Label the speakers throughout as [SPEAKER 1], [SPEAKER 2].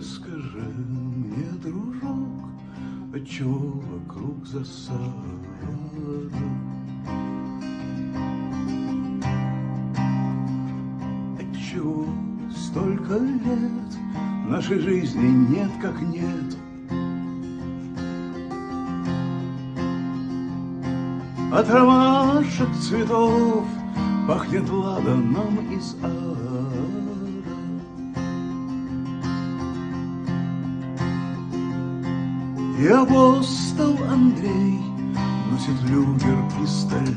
[SPEAKER 1] Расскажи мне, дружок, Отчего вокруг засада? Отчего столько лет Нашей жизни нет как нет? От ромашек цветов Пахнет ладаном из ада. И апостол Андрей Носит люгер пистолет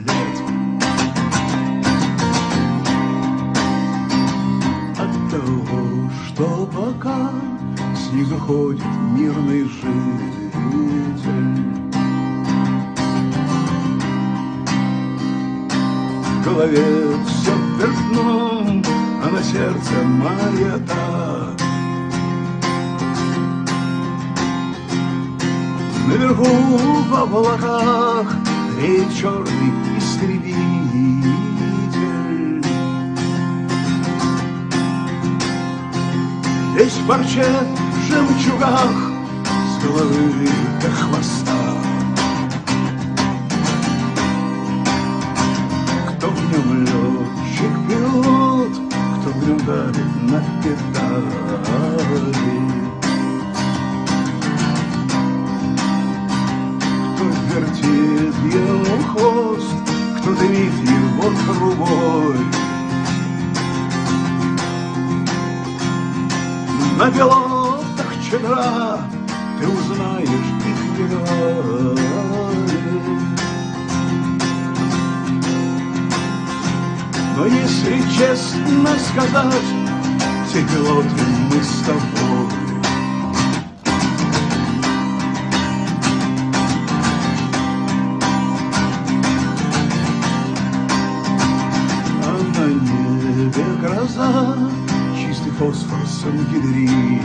[SPEAKER 1] От того, что пока С них уходит мирный житель В голове все вверх дном, а на сердце маята. Наверху в облаках реет черный истребитель. Весь в парче в жемчугах с головы до хвоста. Кто в нем летчик-пилот, кто в нем давит на педали. Трубой. На пилотах чедра ты узнаешь их героев. Но если честно сказать, все пилоты мы с тобой. Гроза, чистый фосфор с ангидридом.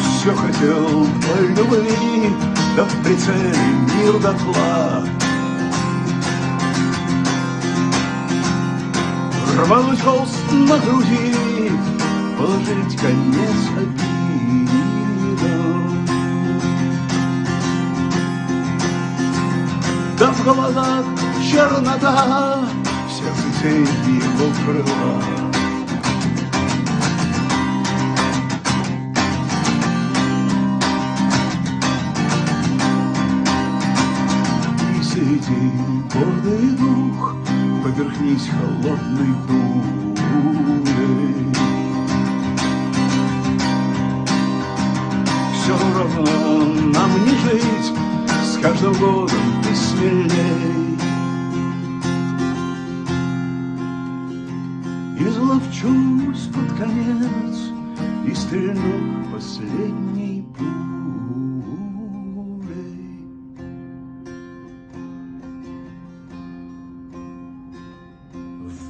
[SPEAKER 1] Все хотел по любви, да в прицеле мир дотла. Рвануть холст на груди, положить конец обидам. Да в глазах чернота, в сердце тень его крыла. И среди гордый дух Поверхнись холодной бурей Все равно нам не жить С каждым годом Изловчусь под конец И стрельну последней пулей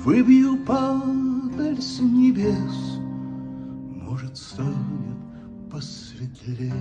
[SPEAKER 1] Выбью падаль с небес, Может, станет посветлее.